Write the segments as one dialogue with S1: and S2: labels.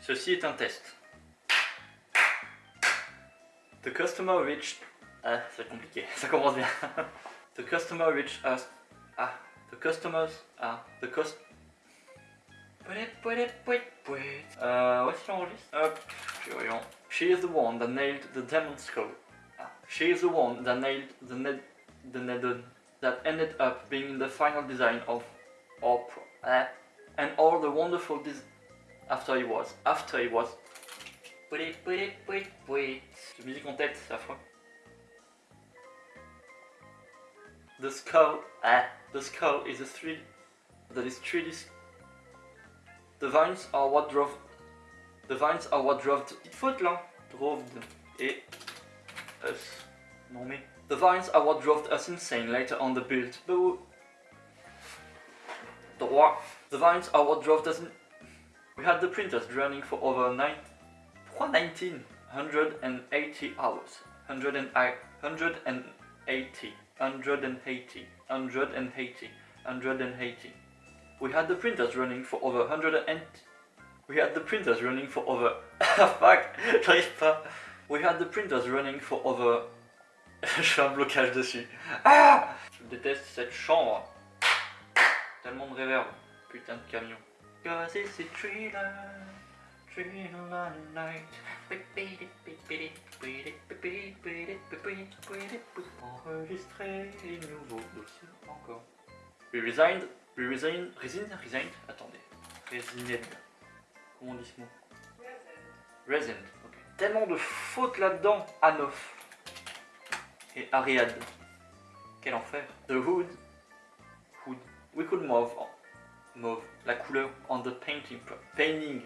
S1: Ceci est un test. The customer reached... Ah, c'est compliqué, ça commence bien. the customer reached us... Ah, the customers... Ah, the cost... Euh, où est-ce qu'il enregistre Hop, voyons. She is the one that nailed the demon skull. Ah. She is the one that nailed the ned... the ned... that ended up being the final design of... Pro... Ah. And all the wonderful. After he was... After he was... J'ai musique en tête, c'est affreux. The skull, ah, the skull is a three, that is 3D. The vines are what drove, the vines are what drove, petite faute là, drove et us. Non mais, the vines are what drove us insane later on the build. Droit. The vines are what drove us. In... We had the printers running for over nine. 19 180 hours. 180 180 180 180 180 we had the printers running for over 180 we had the printers running for over fuck j'arrive we had the printers running for over je fais un blocage dessus. Ah! Je déteste cette chambre. Tellement de réverb. Putain de camion A thriller Enregistrer les nouveaux dossiers encore. We resigned, we resigned, resigned, resigned, attendez, resigned. Comment on dit ce mot? Resigned, ok. Tellement de fautes là-dedans, Anof et Ariad. Quel enfer. The hood, hood, we could move, mauve, la couleur on the painting, painting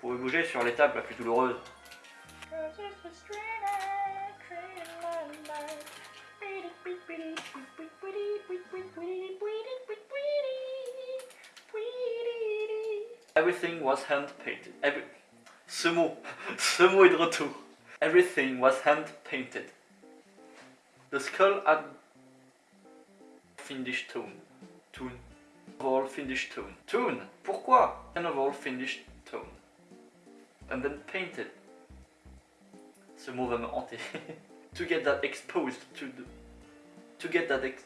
S1: pouvez bouger sur l'étape la plus douloureuse. Everything was hand painted. Every... Ce mot, ce mot est de retour. Everything was hand painted. The skull had finished tone. Tune. All finished tone. Tune. Pourquoi? An all finished tone and then painted. Ce mot va me hanter. to get that exposed to the, to get that ex,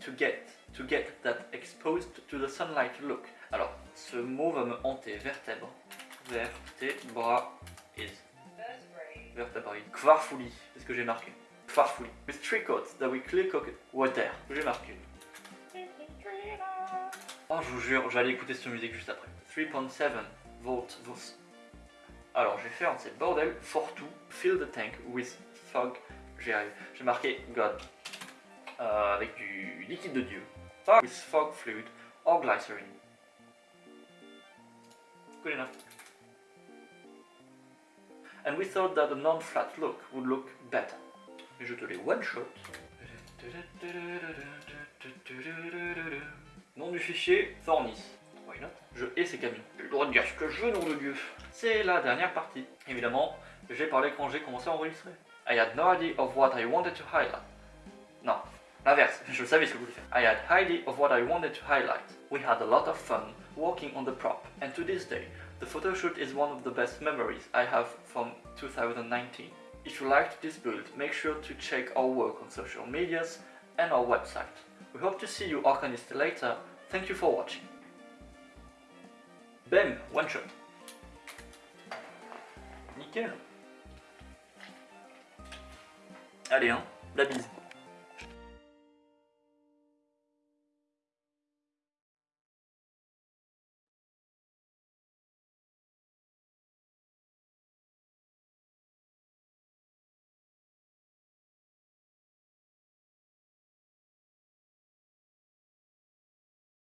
S1: to get to get that exposed to the sunlight look. Alors, ce mot va me hanter. Vertèbre, vertebra is vertebrae. Kvarfouli, c'est ce que j'ai marqué? Kvarfouli. With three coats that we clear cooked water. J'ai marqué. Oh, je vous jure, j'allais écouter cette musique juste après. 3.7 volts, alors j'ai fait un de ces bordels, for to fill the tank with fog. J'ai marqué God euh, avec du liquide de Dieu. With fog fluid or glycerine. Good enough. And we thought that a non-flat look would look better. Et je te les one shot. Nom du fichier, Thornis. Je hais ces camions. J'ai le droit de dire ce que je veux, nom de Dieu. C'est la dernière partie. Évidemment, j'ai parlé quand j'ai commencé à enregistrer. I had no idea of what I wanted to highlight. Non, l'inverse, je savais ce que je voulais faire. I had idea of what I wanted to highlight. We had a lot of fun working on the prop, and to this day, the photoshoot is one of the best memories I have from 2019. If you liked this build, make sure to check our work on social medias and our website. We hope to see you Arcanist later. Thank you for watching. Bam, one shot. Nickel. Allez, hein, la bise.